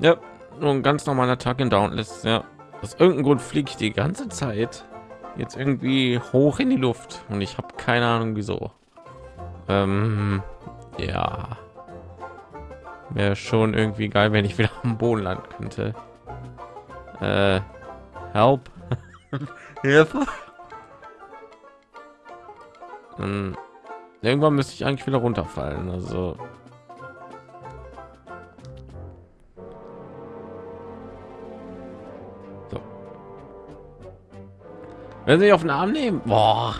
Ja, nur ein ganz normaler Tag in Dauntless. Ja, aus irgendeinem Grund fliege ich die ganze Zeit jetzt irgendwie hoch in die Luft und ich habe keine Ahnung wieso. Ähm, ja, wäre schon irgendwie geil, wenn ich wieder am Boden landen könnte. Äh, help, Hilfe. Irgendwann müsste ich eigentlich wieder runterfallen. Also Wenn sie auf den Arm nehmen, boah,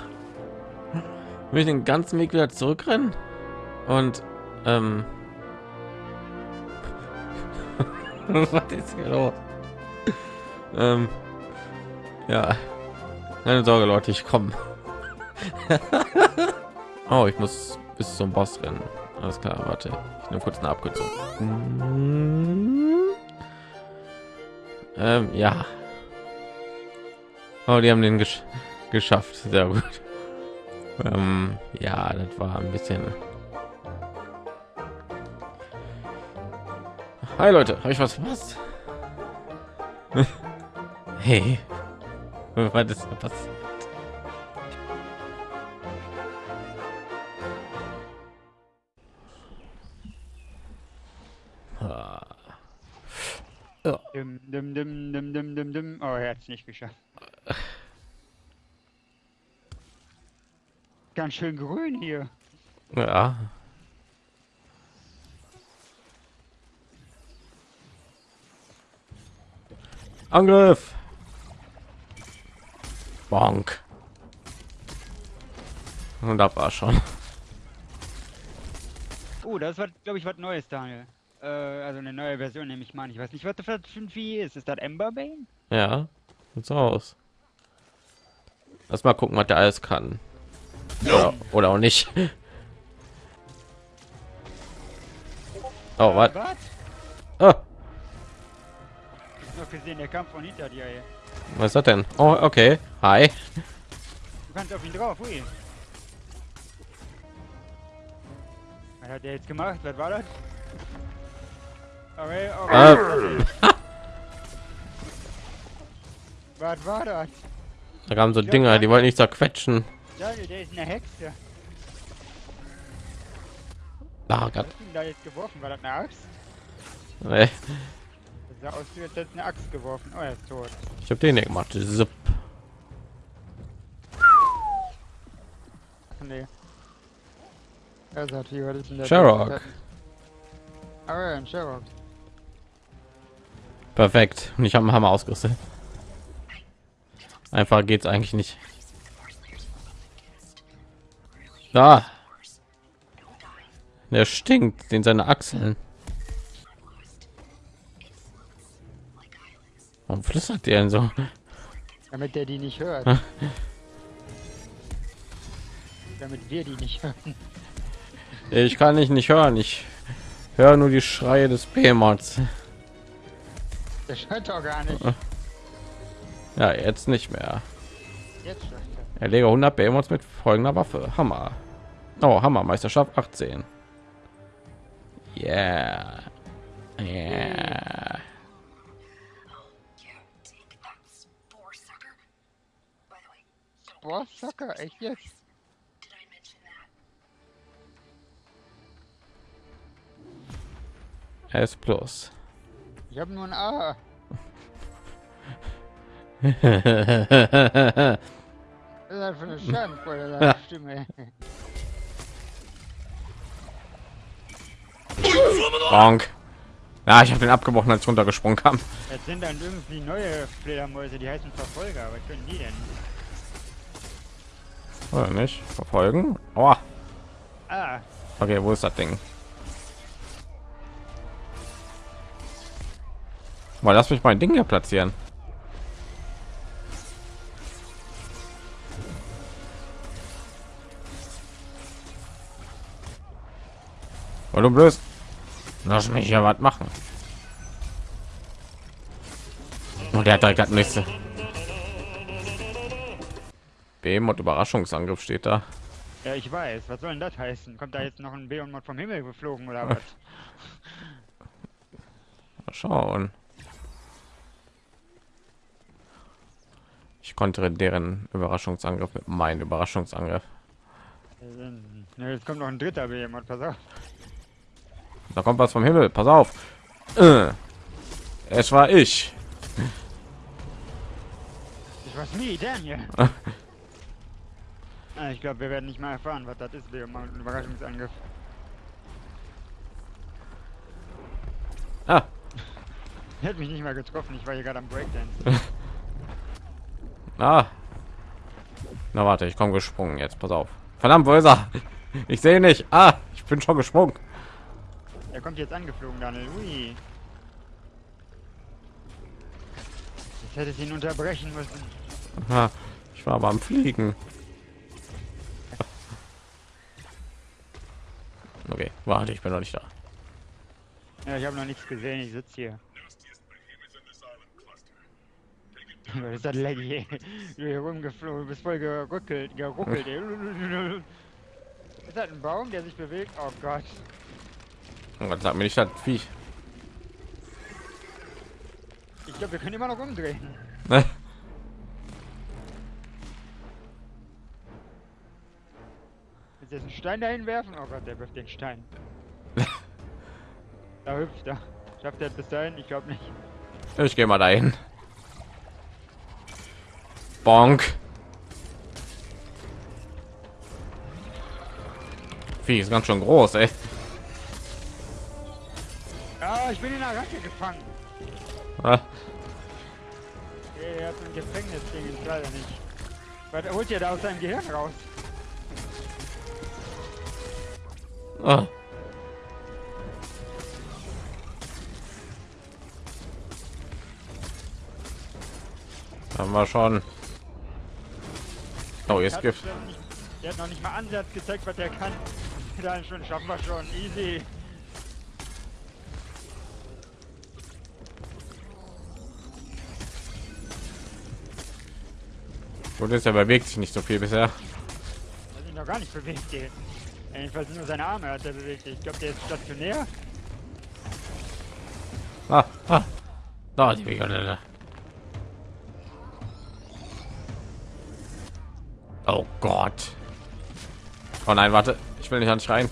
will ich den ganzen Weg wieder zurückrennen und ähm, was ist hier los? Ähm, ja, keine Sorge, Leute, ich komme. oh, ich muss bis zum Boss rennen. Alles klar, warte, ich nehme kurz eine Abkürzung. Ähm, ja. Oh, die haben den gesch geschafft. Sehr gut. Ähm, ja, das war ein bisschen. Hi Leute, habe ich was verpasst? hey, was ist da passiert? Dim, dim, dim, dim, dim, dim. Oh, er hat es nicht geschafft. Ganz schön grün hier. Ja. Angriff. Bonk. Und da war schon. Oh, das war, glaube ich, was Neues, Daniel. Äh, also eine neue Version, nehme ich mal. Ich weiß nicht, was das für ein Vieh ist. Ist das Emberbane? Ja, sieht so aus. Lass mal gucken, was der alles kann. Oder, oder auch nicht. Oh, was? Was? Oh, Noch gesehen, der kam von hinter dir. Ey. was ist das denn? Oh, okay. Hi. Du kannst auf ihn drauf. Ui. Was hat der jetzt gemacht? Was war das? Okay, okay. Äh, Was war das? da kamen so Dinger, die wollten nicht zerquetschen. Daniel, der ist eine Hexe. Ah, Was Gott. hast du denn da jetzt geworfen? War das eine Axt? Nee, Das sah aus, wie als hätte eine Axt geworfen. Oh, er ist tot. ich habe den hier gemacht. Zip. Ach, nee. Er sagt, wie was ist denn der? Sherrock. Ah, ja, ein Sherrock. Perfekt. Und ich habe einen Hammer ausgerüstet. Einfach geht's eigentlich nicht. Da. Der stinkt, den seine Achseln. Warum flüstert der denn so? Damit der die nicht hört. Damit wir die nicht hören. Ich kann dich nicht hören. Ich höre nur die Schreie des Behemoths. Der schreit doch gar nicht. Ja, jetzt nicht mehr. Jetzt er. Erlege 100 Behemoths mit folgender Waffe. Hammer. Oh, Hammer. Meisterschaft 18. Yeah. Yeah. Boah, Sucker, echt jetzt? S plus. Ich habe nur ein A. Ist das für eine deine Stimme? Bonk. Ja, ich habe den abgebrochen, als runtergesprungen kam. Jetzt sind dann irgendwie neue Fledermäuse, die heißen Verfolger. Was können die denn? Oder nicht? Verfolgen? Oh. Ah, Okay, wo ist das Ding? Mal lass mich mein Ding hier platzieren. Weil du blöd. Lass mich ja was machen. Und der hat direkt nächste. Behemoth Überraschungsangriff steht da. ja, ich weiß. Was soll denn das heißen? Kommt da jetzt noch ein Behemoth vom Himmel geflogen oder was? Mal schauen. Ich konnte deren Überraschungsangriff mit meinem Überraschungsangriff. Ne, jetzt kommt noch ein dritter Behemoth, pass auf. Da kommt was vom Himmel. Pass auf. Äh. Es war ich. Ich weiß nie, Daniel. Ah, ich glaube, wir werden nicht mal erfahren, was das ist, Behemoth, ein Überraschungsangriff. Ah, Er hat mich nicht mal getroffen, ich war hier gerade am Breakdance. ah. Na warte, ich komme gesprungen jetzt. Pass auf. Verdammt, wo ist er? Ich sehe nicht. Ah, ich bin schon gesprungen. Er kommt jetzt angeflogen, Daniel. Ui. Jetzt hätte ihn unterbrechen müssen. Ah, ich war aber am Fliegen. Okay, warte, ich bin noch nicht da. Ja, ich habe noch nichts gesehen, ich sitze hier. Was ist das Laggy? Du hier rumgeflogen, du bist voll geruckelt, geruckelt. Ist das ein Baum, der sich bewegt? Oh Gott. Oh Gott, sag mir nicht das Viech. Ich glaube, wir können immer noch umdrehen. Willst du jetzt einen Stein dahin werfen? Oh Gott, der wirft den Stein. da hüpft er. Schafft er bis dahin? Ich glaube nicht. Ich gehe mal dahin. Bonk. Vieh ist ganz schön groß, ey. Ich bin in der Ratte gefangen. Ah, Er hat ein Gefängnisding, ist leider nicht. Was holt ihr da aus seinem Gehirn raus? ah. Haben wir schon. Oh, jetzt nicht- Der hat noch nicht mal Ansatz gezeigt, was er kann. Dann schon schaffen wir schon. Easy. Gut ist, er bewegt sich nicht so viel bisher. Er hat sich noch gar nicht bewegt. Jedenfalls nur seine Arme hat er bewegt. Ich glaube, der ist stationär. Ah, ah. Da, die Wege. Oh Gott. Oh nein, warte. Ich will nicht an dich rein.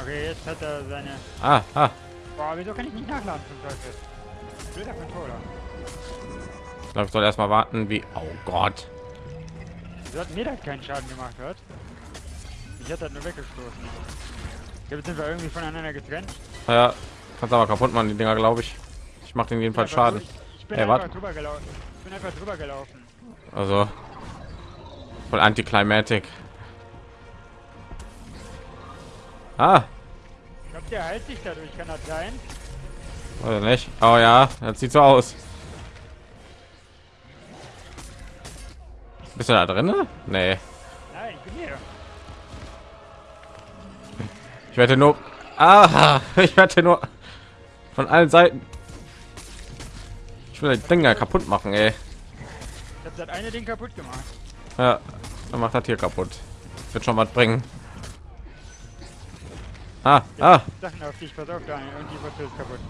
Okay, jetzt hat er seine... Ah, ah. Boah, wieso kann ich nicht nachladen zum Teufel? Ich glaube, ich soll erstmal warten, wie. Oh Gott. Wieso hat mir das keinen Schaden gemacht, hat? Ich hatte das nur weggestoßen. Jetzt sind wir irgendwie voneinander getrennt. Ja, kannst aber kaputt machen, die Dinger, glaube ich. Ich mache den jedenfalls Schaden. durch- Ich bin Ey, einfach warte. drüber gelaufen. Ich bin einfach drüber gelaufen. Also voll anticlimatic. Ah, Ich glaube, der heilt sich dadurch, kann das sein? Oder nicht? Oh ja, das sieht so aus. Bist du da drin? Nee. Nein, ich werde nur. Ah, ich werde nur von allen Seiten. Ich will die Dinger kaputt machen, ey. Ich habe das eine Ding kaputt gemacht. Ja, dann macht das hier kaputt. Wird schon was bringen. Ah, ah. Sachen auf dich, pass auf, Daniel. Und die ist kaputt.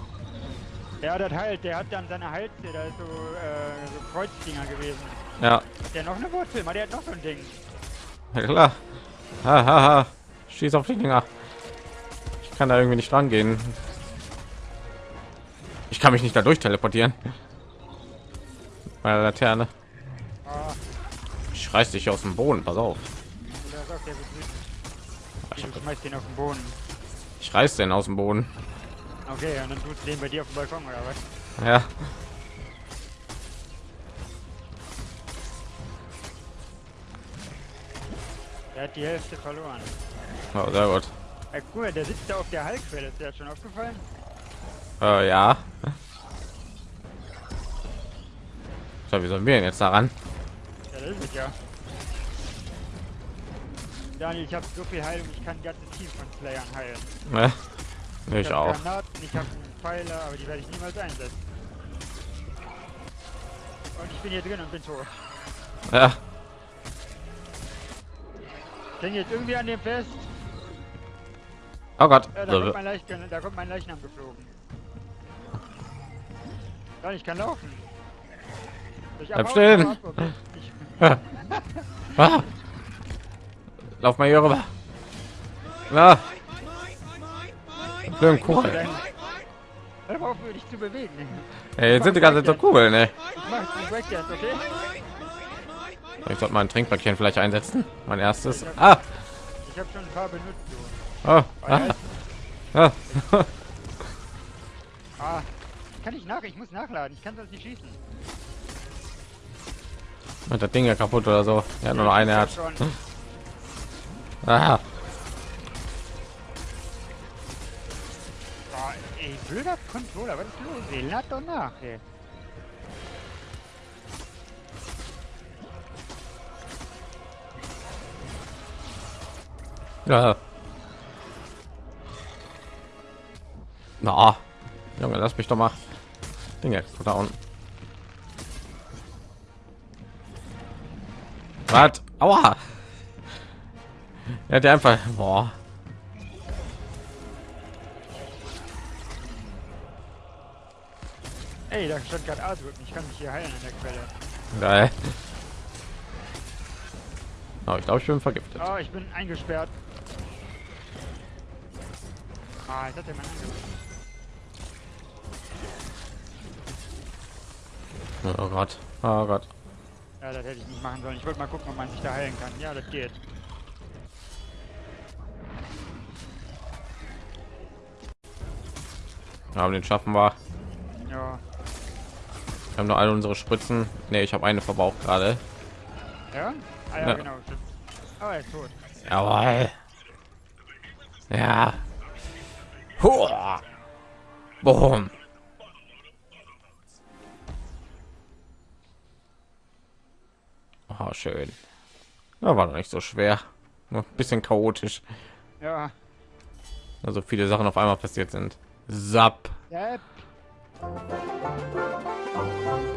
Ja, das heilt. Der hat dann seine Halse, da ist so, äh, so Kreuzdinger gewesen. Ja, Hat der noch eine Wurzel? Mal, der hat noch so ein Ding. ja klar. Ha, ha, ha. Schieß auf die Dinger. Ich kann da irgendwie nicht rangehen. Ich kann mich nicht dadurch teleportieren. Bei der Laterne. Oh, Ich reiß dich aus dem Boden. Pass auf. Ich, Du schmeißt den auf den Boden. ich reiß den aus dem Boden. Okay, und dann tust du den bei dir auf dem Balkon, oder was? Ja. Der hat die Hälfte verloren. Oh, sehr gut. Ey, guck mal, der sitzt da auf der Halbquelle. Ist dir das schon aufgefallen? Äh, ja. So, wie sollen wir denn jetzt daran? Ja, das ist es ja. Daniel, ich habe so viel Heilung, ich kann ein ganzes Team von Slayern heilen. Ne? Ich hab auch. Ich habe Pfeiler, aber die werde ich niemals einsetzen. Und ich bin hier drin und bin tot. Ja. Ich hänge jetzt irgendwie an dem fest. Oh Gott. Ja, da, kommt mein Leichnam, da kommt mein Leichnam geflogen. Ja, ich kann laufen. Ich Bleib stehen. Okay. Ich, Ah. Lauf mal hier rüber. Na. Blöden Kugel. Dann- Hör mal auf, dich zu bewegen. Ey, jetzt sind die ganze Zeit so Kugeln, ey. Ich? Ich sollte mal ein Trinkpäckchen vielleicht einsetzen. Mein erstes. Ah. Ich habe schon ein paar benutzt. Oh. Ah, Ah. Ah. kann ich nach? Ich muss nachladen. Ich kann sonst nicht schießen. Mit der Ding ja kaputt oder so. Ja, nur noch eine hat. Ah. Ey, blöder Controller. Was ist los? Ey, lad doch nach, ey. Ja. Na. Junge, lass mich doch mal. Dinge unten. Was? Aua. Er hat einfach. Boah. Ey, da stand gerade A drücken. Ich kann mich hier heilen an der Quelle. Geil. Oh, ich glaube, ich bin vergiftet. Oh, ich bin eingesperrt. Ah, jetzt hat Mann angerufen. Oh Gott. Oh Gott. Ja, das hätte ich nicht machen sollen. Ich wollte mal gucken, ob man sich da heilen kann. Ja, das geht. Ja, aber den schaffen wir. Ja. Wir haben nur alle unsere Spritzen. Ne, ich habe eine verbraucht gerade. Ja? Ah ja, Ja. genau. Oh, er ist tot. Jawohl. Ja. Hua. Boom. Oh, schön. Da war doch nicht so schwer. Nur ein bisschen chaotisch. Ja. Also viele Sachen auf einmal passiert sind. Zap. Yep. Música